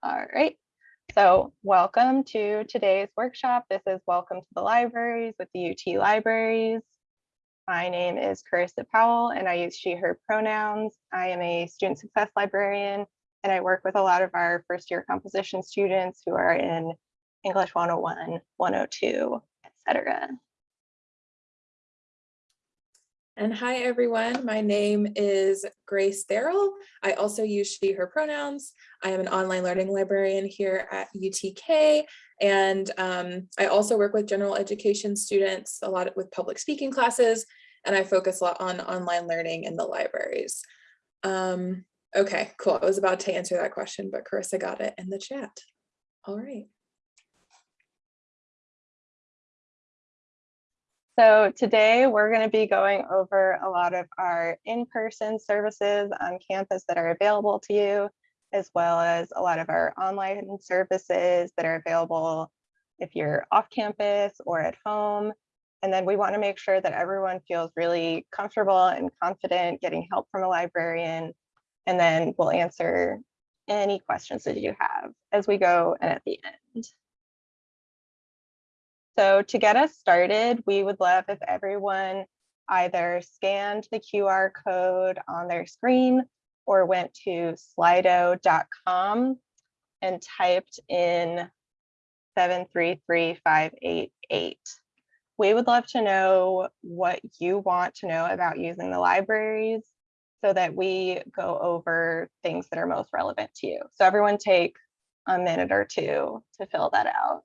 All right. So welcome to today's workshop. This is Welcome to the Libraries with the UT Libraries. My name is Carissa Powell and I use she, her pronouns. I am a student success librarian and I work with a lot of our first year composition students who are in English 101, 102, etc. And hi, everyone. My name is Grace Darrell. I also use she, her pronouns. I am an online learning librarian here at UTK. And um, I also work with general education students, a lot with public speaking classes, and I focus a lot on online learning in the libraries. Um, okay, cool. I was about to answer that question, but Carissa got it in the chat. All right. So today we're going to be going over a lot of our in-person services on campus that are available to you, as well as a lot of our online services that are available if you're off campus or at home. And then we want to make sure that everyone feels really comfortable and confident getting help from a librarian. And then we'll answer any questions that you have as we go and at the end. So to get us started, we would love if everyone either scanned the QR code on their screen or went to slido.com and typed in 733588. We would love to know what you want to know about using the libraries so that we go over things that are most relevant to you. So everyone take a minute or two to fill that out.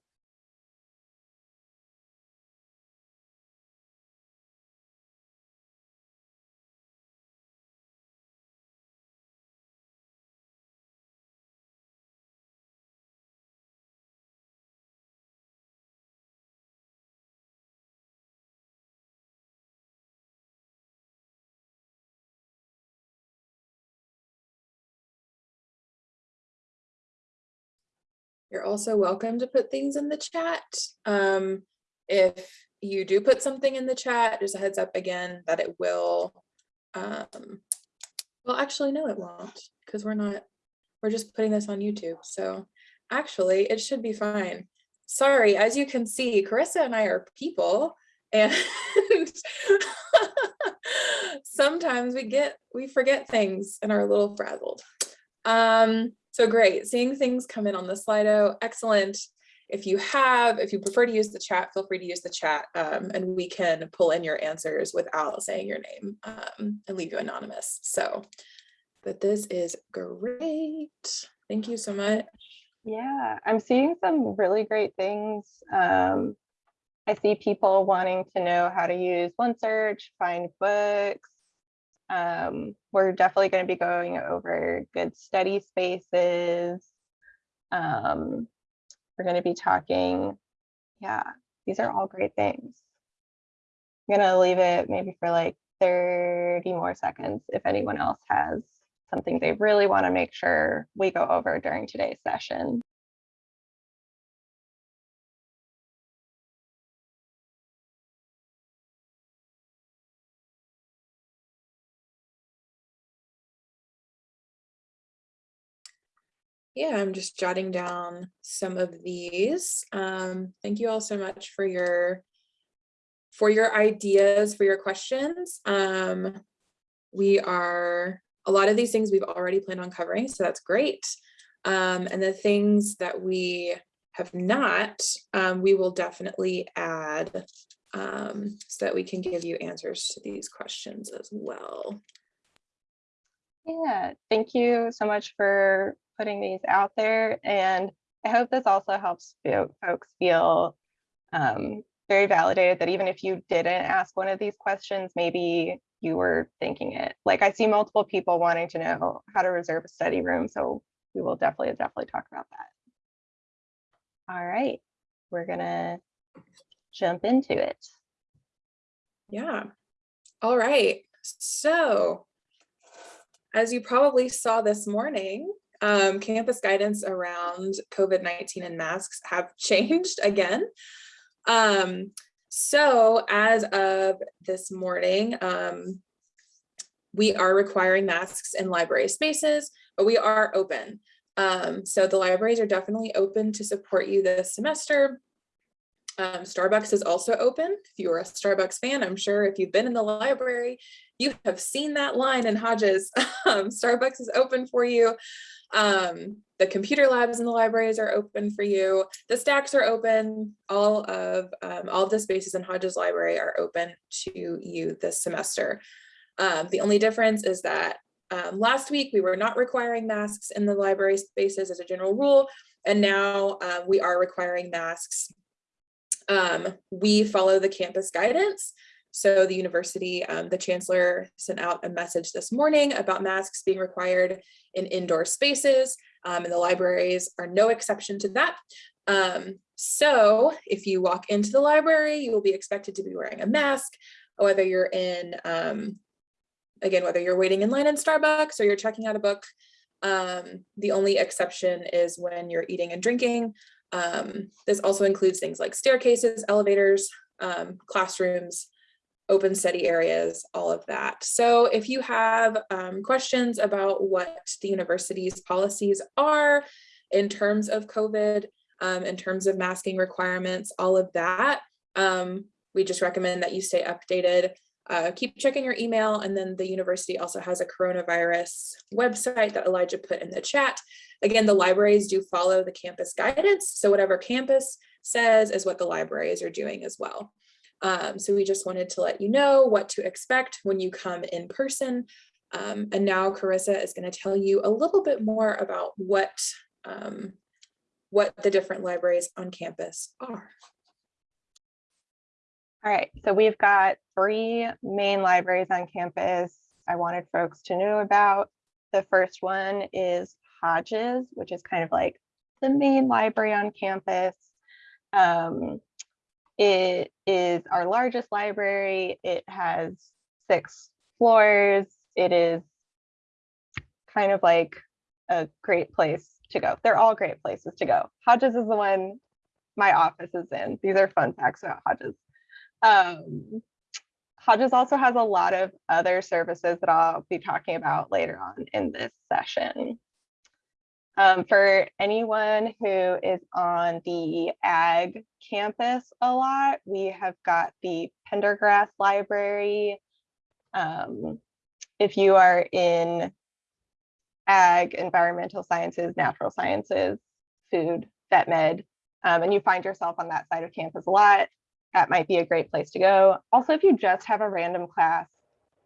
You're also welcome to put things in the chat. Um, if you do put something in the chat, just a heads up again that it will, um, well, actually, no, it won't because we're not, we're just putting this on YouTube. So actually, it should be fine. Sorry, as you can see, Carissa and I are people and sometimes we get, we forget things and are a little frazzled. Um, so great, seeing things come in on the Slido, excellent. If you have, if you prefer to use the chat, feel free to use the chat um, and we can pull in your answers without saying your name um, and leave you anonymous. So, but this is great. Thank you so much. Yeah, I'm seeing some really great things. Um, I see people wanting to know how to use OneSearch, find books, um, we're definitely going to be going over good study spaces. Um, we're going to be talking, yeah, these are all great things. I'm going to leave it maybe for like 30 more seconds if anyone else has something they really want to make sure we go over during today's session. Yeah, I'm just jotting down some of these. Um, thank you all so much for your for your ideas, for your questions. Um, we are, a lot of these things we've already planned on covering, so that's great. Um, and the things that we have not, um, we will definitely add um, so that we can give you answers to these questions as well. Yeah, thank you so much for putting these out there. And I hope this also helps folks feel um, very validated that even if you didn't ask one of these questions, maybe you were thinking it. Like I see multiple people wanting to know how to reserve a study room. So we will definitely, definitely talk about that. All right, we're gonna jump into it. Yeah. All right. So as you probably saw this morning, um, campus guidance around COVID-19 and masks have changed again. Um, so as of this morning, um, we are requiring masks in library spaces, but we are open. Um, so the libraries are definitely open to support you this semester. Um, Starbucks is also open. If you are a Starbucks fan, I'm sure if you've been in the library, you have seen that line in Hodges. Um, Starbucks is open for you. Um, the computer labs in the libraries are open for you. The stacks are open. All of um, all of the spaces in Hodges Library are open to you this semester. Um, the only difference is that um, last week we were not requiring masks in the library spaces as a general rule, and now uh, we are requiring masks. Um, we follow the campus guidance. So the university, um, the chancellor sent out a message this morning about masks being required in indoor spaces um, and the libraries are no exception to that. Um, so if you walk into the library, you will be expected to be wearing a mask, whether you're in, um, again, whether you're waiting in line in Starbucks or you're checking out a book. Um, the only exception is when you're eating and drinking. Um, this also includes things like staircases, elevators, um, classrooms, open study areas, all of that. So if you have um, questions about what the university's policies are in terms of COVID, um, in terms of masking requirements, all of that, um, we just recommend that you stay updated. Uh, keep checking your email and then the university also has a coronavirus website that Elijah put in the chat. Again, the libraries do follow the campus guidance. So whatever campus says is what the libraries are doing as well. Um, so we just wanted to let you know what to expect when you come in person. Um, and now Carissa is going to tell you a little bit more about what, um, what the different libraries on campus are. All right, so we've got three main libraries on campus I wanted folks to know about. The first one is Hodges, which is kind of like the main library on campus. Um, it is our largest library. It has six floors. It is kind of like a great place to go. They're all great places to go. Hodges is the one my office is in. These are fun facts about Hodges. Um, Hodges also has a lot of other services that I'll be talking about later on in this session. Um, for anyone who is on the ag campus a lot, we have got the Pendergrass Library. Um, if you are in ag, environmental sciences, natural sciences, food, vet med, um, and you find yourself on that side of campus a lot, that might be a great place to go. Also, if you just have a random class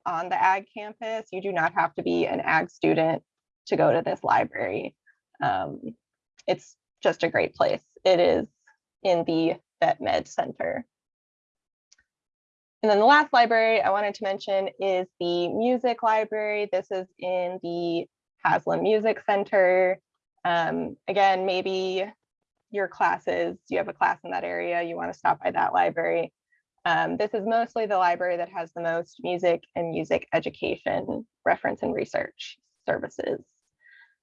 on the ag campus, you do not have to be an ag student to go to this library. Um, it's just a great place. It is in the Vet Med Center. And then the last library I wanted to mention is the music library. This is in the Haslam Music Center. Um, again, maybe your classes, you have a class in that area, you want to stop by that library. Um, this is mostly the library that has the most music and music education reference and research services.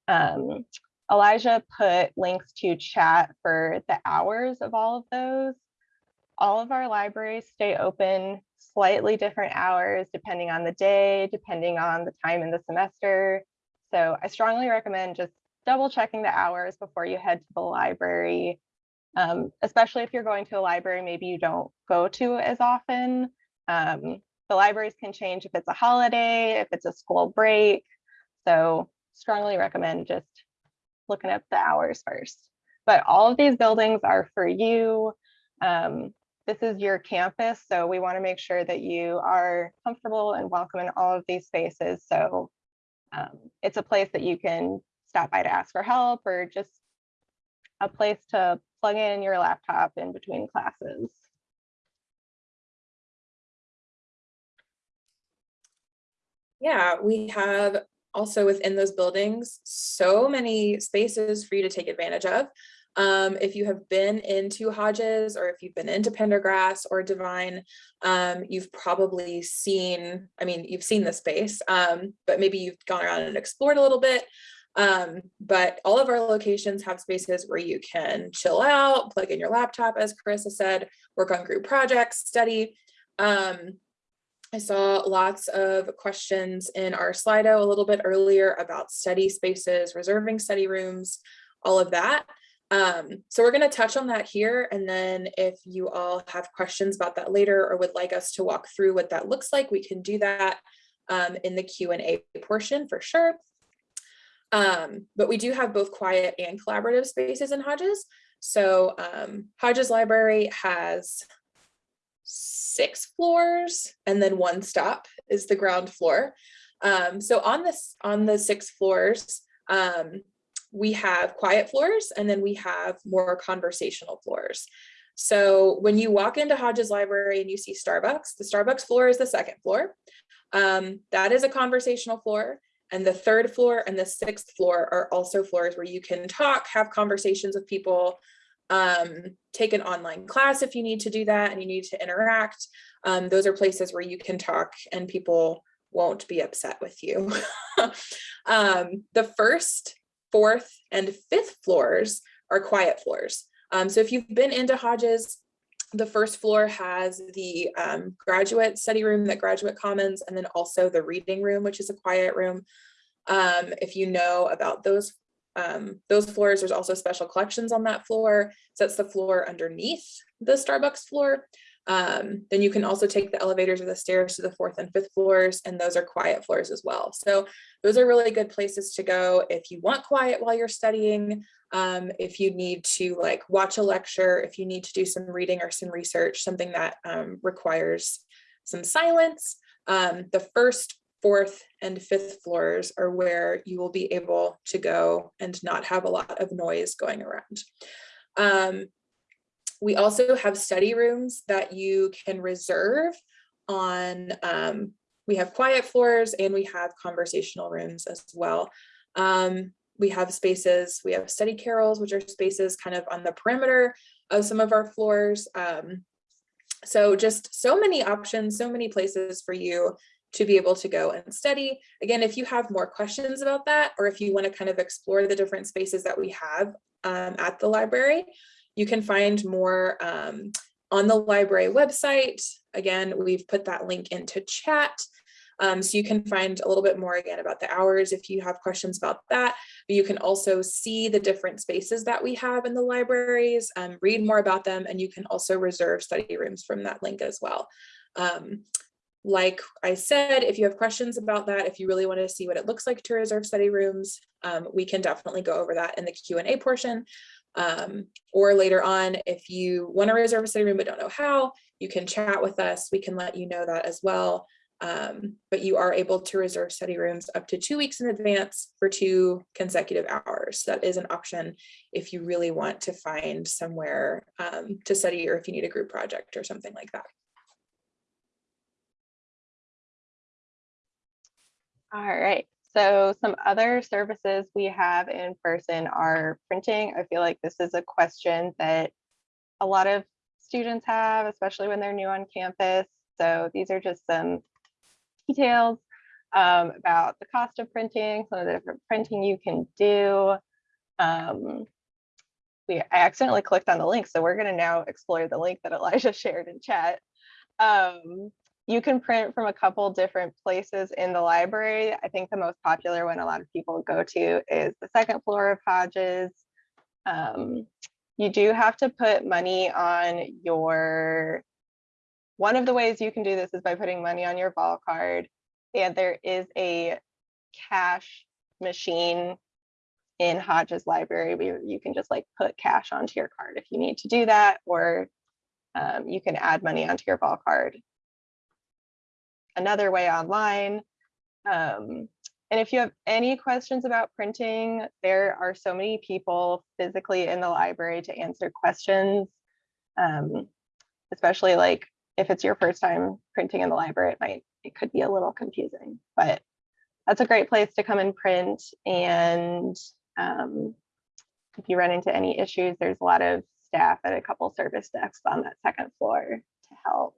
Um, Elijah put links to chat for the hours of all of those. All of our libraries stay open slightly different hours depending on the day, depending on the time in the semester. So I strongly recommend just double checking the hours before you head to the library, um, especially if you're going to a library maybe you don't go to as often. Um, the libraries can change if it's a holiday, if it's a school break. So strongly recommend just looking up the hours first. But all of these buildings are for you. Um, this is your campus, so we want to make sure that you are comfortable and welcome in all of these spaces. So um, it's a place that you can stop by to ask for help or just a place to plug in your laptop in between classes. Yeah, we have also within those buildings, so many spaces for you to take advantage of. Um, if you have been into Hodges or if you've been into Pendergrass or Devine, um, you've probably seen, I mean, you've seen the space, um, but maybe you've gone around and explored a little bit. Um, but all of our locations have spaces where you can chill out, plug in your laptop, as Carissa said, work on group projects, study. Um, I saw lots of questions in our Slido a little bit earlier about study spaces, reserving study rooms, all of that. Um, so we're going to touch on that here. And then if you all have questions about that later or would like us to walk through what that looks like, we can do that um, in the Q&A portion for sure. Um, but we do have both quiet and collaborative spaces in Hodges. So um, Hodges Library has six floors and then one stop is the ground floor. Um, so on this on the six floors, um, we have quiet floors and then we have more conversational floors. So when you walk into Hodges Library and you see Starbucks, the Starbucks floor is the second floor. Um, that is a conversational floor. And the third floor and the sixth floor are also floors where you can talk, have conversations with people, um, take an online class if you need to do that and you need to interact. Um, those are places where you can talk and people won't be upset with you. um, the first, fourth, and fifth floors are quiet floors. Um, so if you've been into Hodges, the first floor has the um, graduate study room that Graduate Commons, and then also the reading room, which is a quiet room. Um, if you know about those um, those floors, there's also special collections on that floor. So that's the floor underneath the Starbucks floor. Um, then you can also take the elevators or the stairs to the fourth and fifth floors, and those are quiet floors as well. So those are really good places to go if you want quiet while you're studying, um, if you need to like watch a lecture, if you need to do some reading or some research, something that um, requires some silence. Um, the first fourth and fifth floors are where you will be able to go and not have a lot of noise going around. Um, we also have study rooms that you can reserve on, um, we have quiet floors and we have conversational rooms as well. Um, we have spaces, we have study carrels, which are spaces kind of on the perimeter of some of our floors. Um, so just so many options, so many places for you to be able to go and study. Again, if you have more questions about that, or if you want to kind of explore the different spaces that we have um, at the library, you can find more um, on the library website. Again, we've put that link into chat. Um, so you can find a little bit more again about the hours if you have questions about that. But you can also see the different spaces that we have in the libraries, um, read more about them, and you can also reserve study rooms from that link as well. Um, like I said, if you have questions about that, if you really want to see what it looks like to reserve study rooms, um, we can definitely go over that in the Q&A portion. Um, or later on, if you want to reserve a study room but don't know how, you can chat with us. We can let you know that as well. Um, but you are able to reserve study rooms up to two weeks in advance for two consecutive hours. That is an option if you really want to find somewhere um, to study or if you need a group project or something like that. All right. So some other services we have in person are printing. I feel like this is a question that a lot of students have, especially when they're new on campus. So these are just some details um, about the cost of printing, some of the different printing you can do. Um, we I accidentally clicked on the link, so we're going to now explore the link that Elijah shared in chat. Um, you can print from a couple different places in the library. I think the most popular one a lot of people go to is the second floor of Hodges. Um, you do have to put money on your, one of the ways you can do this is by putting money on your VolCard. And there is a cash machine in Hodges library where you can just like put cash onto your card if you need to do that, or um, you can add money onto your VolCard another way online. Um, and if you have any questions about printing, there are so many people physically in the library to answer questions, um, especially like if it's your first time printing in the library, it might, it could be a little confusing, but that's a great place to come and print. And um, if you run into any issues, there's a lot of staff at a couple service desks on that second floor to help.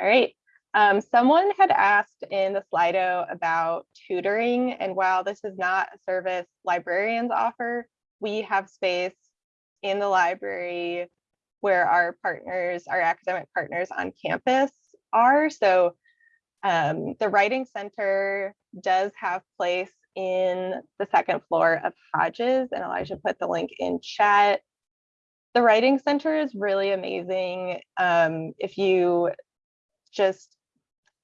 All right. Um, someone had asked in the Slido about tutoring, and while this is not a service librarians offer, we have space in the library where our partners, our academic partners on campus are. So um, the Writing Center does have place in the second floor of Hodges, and Elijah put the link in chat. The Writing Center is really amazing. Um, if you just,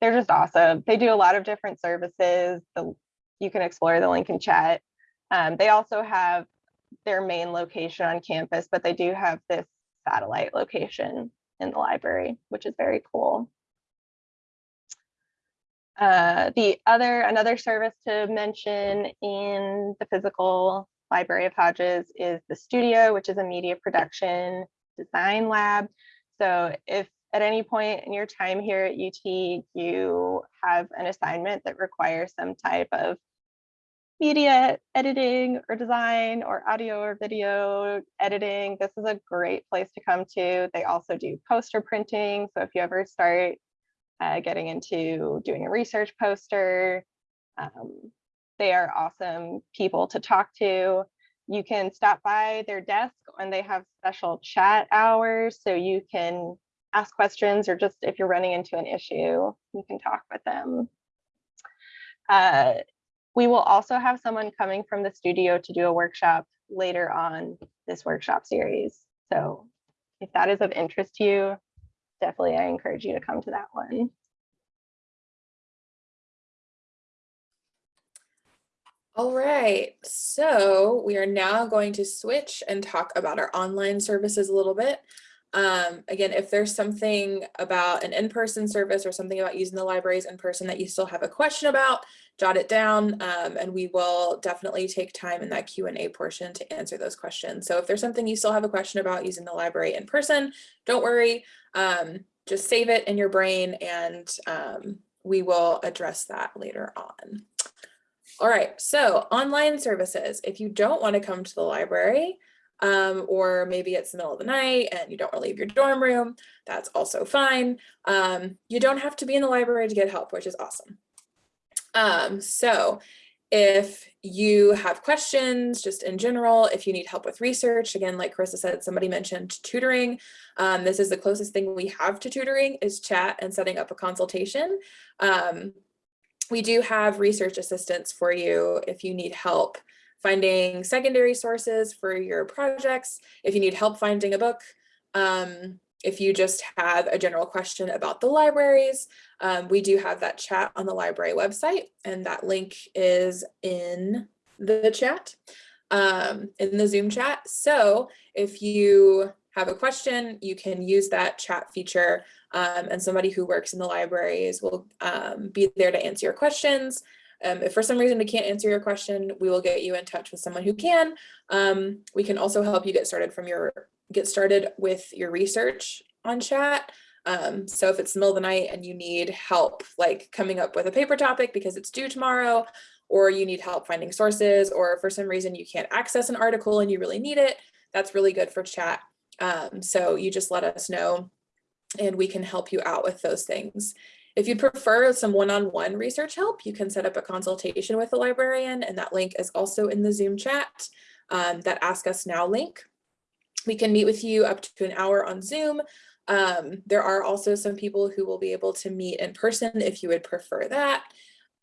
they're just awesome. They do a lot of different services. The, you can explore the link in chat. Um, they also have their main location on campus, but they do have this satellite location in the library, which is very cool. Uh, the other, another service to mention in the physical library of Hodges is the studio, which is a media production design lab. So if at any point in your time here at UT, you have an assignment that requires some type of media editing or design or audio or video editing, this is a great place to come to. They also do poster printing. So if you ever start uh, getting into doing a research poster, um, they are awesome people to talk to. You can stop by their desk and they have special chat hours. So you can ask questions or just if you're running into an issue, you can talk with them. Uh, we will also have someone coming from the studio to do a workshop later on this workshop series. So if that is of interest to you, definitely I encourage you to come to that one. All right, so we are now going to switch and talk about our online services a little bit. Um, again, if there's something about an in-person service or something about using the libraries in person that you still have a question about, jot it down um, and we will definitely take time in that Q&A portion to answer those questions. So if there's something you still have a question about using the library in person, don't worry, um, just save it in your brain and um, we will address that later on. All right, so online services. If you don't want to come to the library, um, or maybe it's the middle of the night and you don't want to leave your dorm room, that's also fine. Um, you don't have to be in the library to get help, which is awesome. Um, so if you have questions just in general, if you need help with research, again, like Carissa said, somebody mentioned tutoring. Um, this is the closest thing we have to tutoring is chat and setting up a consultation. Um, we do have research assistants for you if you need help finding secondary sources for your projects, if you need help finding a book, um, if you just have a general question about the libraries, um, we do have that chat on the library website and that link is in the chat, um, in the Zoom chat. So if you have a question, you can use that chat feature um, and somebody who works in the libraries will um, be there to answer your questions. Um, if for some reason we can't answer your question, we will get you in touch with someone who can. Um, we can also help you get started from your get started with your research on chat. Um, so if it's the middle of the night and you need help like coming up with a paper topic because it's due tomorrow, or you need help finding sources, or for some reason you can't access an article and you really need it, that's really good for chat. Um, so you just let us know and we can help you out with those things. If you prefer some one-on-one -on -one research help, you can set up a consultation with a librarian and that link is also in the Zoom chat, um, that Ask Us Now link. We can meet with you up to an hour on Zoom. Um, there are also some people who will be able to meet in person if you would prefer that.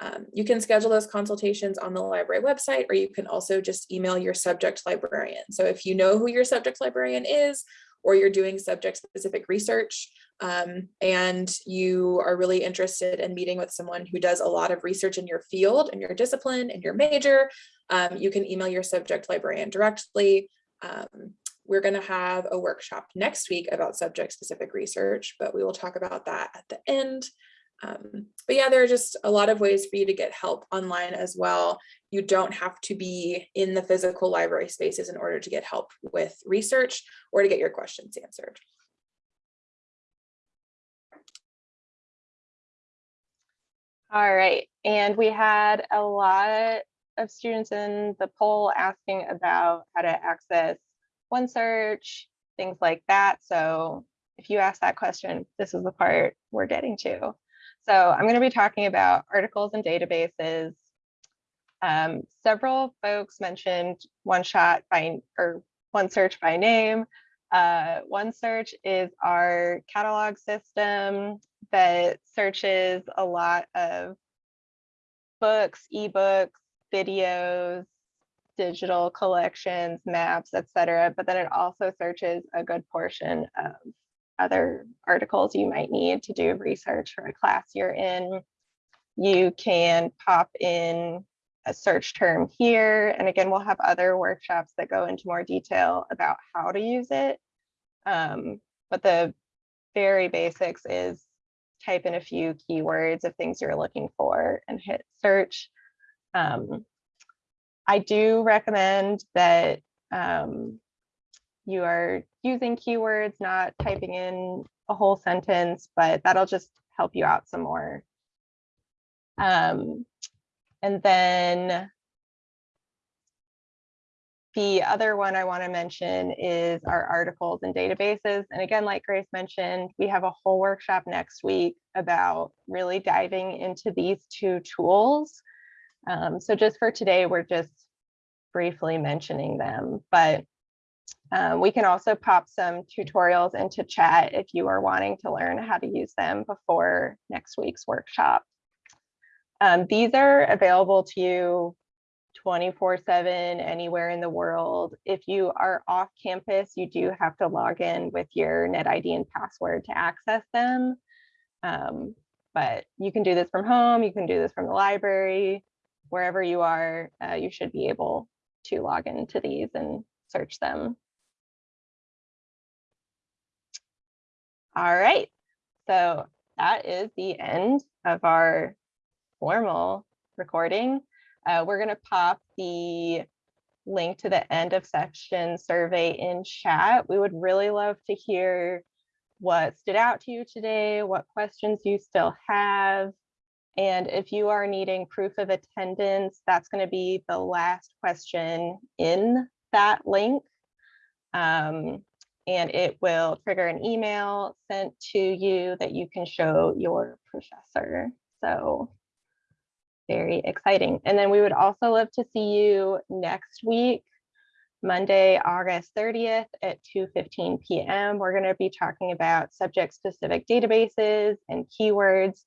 Um, you can schedule those consultations on the library website, or you can also just email your subject librarian. So if you know who your subject librarian is, or you're doing subject specific research um, and you are really interested in meeting with someone who does a lot of research in your field and your discipline and your major, um, you can email your subject librarian directly. Um, we're going to have a workshop next week about subject specific research, but we will talk about that at the end. Um, but yeah, there are just a lot of ways for you to get help online as well. You don't have to be in the physical library spaces in order to get help with research or to get your questions answered. All right, and we had a lot of students in the poll asking about how to access OneSearch, things like that. So if you ask that question, this is the part we're getting to. So I'm going to be talking about articles and databases. Um, several folks mentioned one shot by or OneSearch by name. Uh, OneSearch is our catalog system that searches a lot of books, ebooks, videos, digital collections, maps, etc. But then it also searches a good portion of other articles you might need to do research for a class you're in. You can pop in a search term here. And again, we'll have other workshops that go into more detail about how to use it. Um, but the very basics is type in a few keywords of things you're looking for and hit search. Um, I do recommend that um, you are using keywords, not typing in a whole sentence, but that'll just help you out some more. Um, and then the other one I want to mention is our articles and databases. And again, like Grace mentioned, we have a whole workshop next week about really diving into these two tools. Um, so just for today, we're just briefly mentioning them, but um, we can also pop some tutorials into chat if you are wanting to learn how to use them before next week's workshop. Um, these are available to you 24 seven anywhere in the world. If you are off campus, you do have to log in with your NetID and password to access them. Um, but you can do this from home, you can do this from the library, wherever you are, uh, you should be able to log into these and search them. All right, so that is the end of our formal recording. Uh, we're going to pop the link to the end of section survey in chat. We would really love to hear what stood out to you today, what questions you still have. And if you are needing proof of attendance, that's going to be the last question in that link. Um, and it will trigger an email sent to you that you can show your professor. So very exciting. And then we would also love to see you next week, Monday, August 30th at 2.15 p.m. We're going to be talking about subject-specific databases and keywords.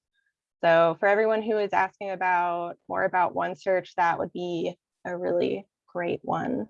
So for everyone who is asking about more about OneSearch, that would be a really great one.